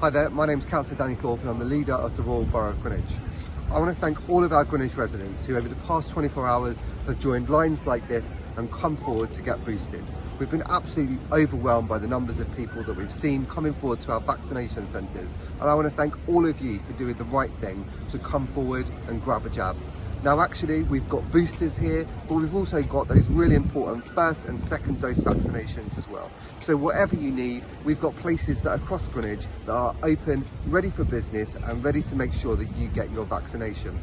Hi there, my name is Councillor Danny Thorpe and I'm the leader of the Royal Borough of Greenwich. I want to thank all of our Greenwich residents who over the past 24 hours have joined lines like this and come forward to get boosted. We've been absolutely overwhelmed by the numbers of people that we've seen coming forward to our vaccination centres and I want to thank all of you for doing the right thing to come forward and grab a jab. Now actually we've got boosters here, but we've also got those really important first and second dose vaccinations as well. So whatever you need, we've got places that are across Greenwich that are open, ready for business and ready to make sure that you get your vaccination.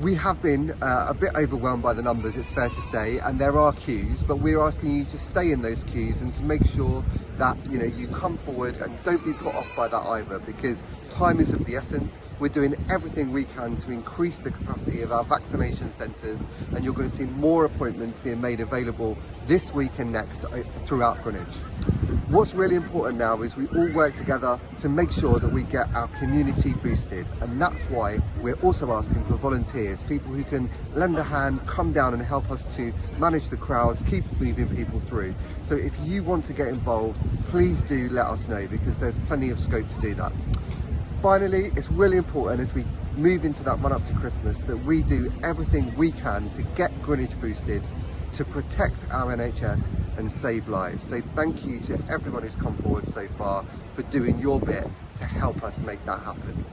We have been uh, a bit overwhelmed by the numbers, it's fair to say, and there are queues, but we're asking you to stay in those queues and to make sure that you know you come forward and don't be put off by that either because time is of the essence. We're doing everything we can to increase the capacity of our vaccination centres and you're going to see more appointments being made available this week and next uh, throughout Greenwich. What's really important now is we all work together to make sure that we get our community boosted and that's why we're also asking for volunteers, people who can lend a hand, come down and help us to manage the crowds, keep moving people through. So if you want to get involved, please do let us know because there's plenty of scope to do that. Finally, it's really important as we move into that run up to Christmas that we do everything we can to get Greenwich boosted to protect our NHS and save lives. So thank you to everyone who's come forward so far for doing your bit to help us make that happen.